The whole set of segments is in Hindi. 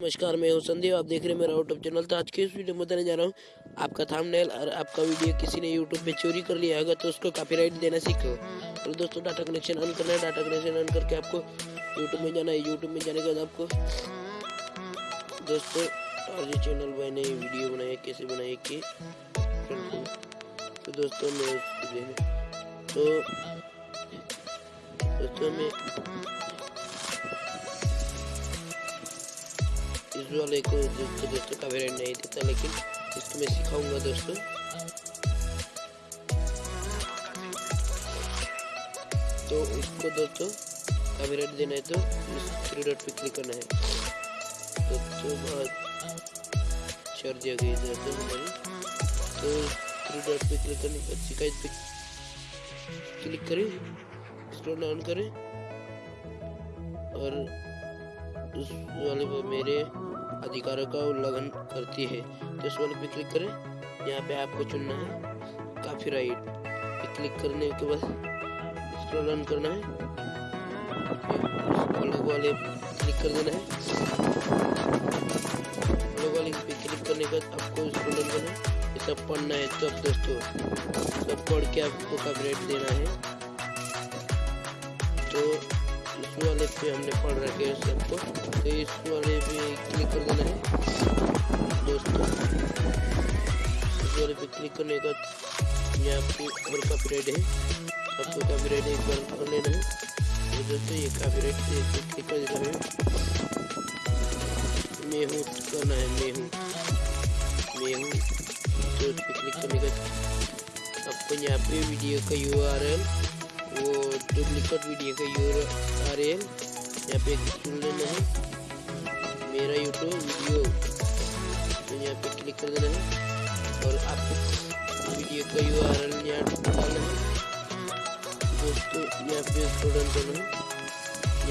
नमस्कार, मैं हूँ संदीप। आप देख रहे हैं मेरा यूट्यूब चैनल तो आज के इस वीडियो में बताने जा रहा हूँ, आपका थंबनेल और आपका वीडियो किसी ने यूट्यूब पे चोरी कर लिया होगा तो उसको कॉपीराइट देना सीखो। और दोस्तों डाटा कनेक्शन ऑन करना है। डाटा कनेक्शन ऑन करके आपको यूट्यूब में जाना है। यूट्यूब में जाने के बाद आपको दोस्तों और ये चैनल भाई ने वीडियो बनाया, कैसे बनाए कि तो दोस्तों, मैं तो दोस्तों, मैं इस वाले को दोस्तों दोस्तों का वेरिएंट नहीं देता, लेकिन इसको मैं सिखाऊँगा दोस्तों। तो उसको दोस्तों का वेरिएंट देना है तो इस थ्री डॉट पे क्लिक करना है। दोस्तों बहुत चढ़ दिया गया दोस्तों हमारी तो थ्री डॉट पे क्लिक करने बाद शिकायत पे क्लिक करें स्क्रॉल डाउन करें, और उस वाले पे मेरे अधिकारों का उल्लंघन करती है। तो इस वाले पे क्लिक करें। यहाँ पे आपको चुनना है। काफ़ी राइट पे क्लिक करने के बाद स्क्रॉल डाउन करना है। अलग वाले क्लिक कर देना है। अलग वाले पे क्लिक करने के बाद आपको स्क्रॉल डाउन करना है। सब पढ़ना है। तब दोस्तों, सब पढ़ के आपको कवरेट देना है। तो इस वाले पे हमने पढ़ रखे हैं सबको तो इस वाले पे क्लिक कर देना है दोस्तों वाले पे क्लिक करने का यहाँ पे और कॉपीराइट है सबको कॉपीराइट एक बार कर लेना है तो दोस्तों ये कॉपीराइट क्लिक कर देना है मैं हूँ करना है मैं हूँ मैं हूँ तो उस क्लिक करने का आपको यहाँ पे वीडियो का यू आर एल वो डुप्लीकेट वीडियो का यू आर एल यहाँ पे चुन लेना है मेरा यूट्यूब वीडियो तो यहाँ पे क्लिक कर देना है और आपको वीडियो का यू आर एल यहाँ डालना है। दोस्तों, यहाँ पे स्टूडेंट करना है।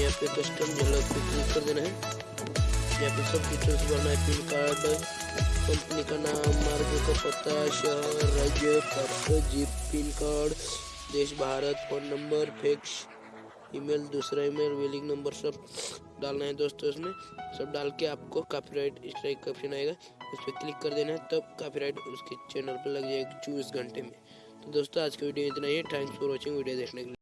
यहाँ पे कस्टम झलक पे क्लिक कर देना है। यहाँ पे सब डिटेल्स भरना है पिन कार्ड कंपनी का नाम मार्ग का पता, शहर, राज्य, पत्र जीप पिन कार्ड देश, Bharat phone number fax email दूसरा ईमेल वेलिंग नंबर सब। डालना है दोस्तों इसमें। सब डाल के आपको कॉपीराइट स्ट्राइक का ऑप्शन आएगा। उस पर क्लिक कर देना है, तब कॉपीराइट उसके चैनल पर लग जाएगा चौबीस घंटे में। तो दोस्तों आज की वीडियो इतना ही थैंक्स फॉर वॉचिंग वीडियो देखने के लिए।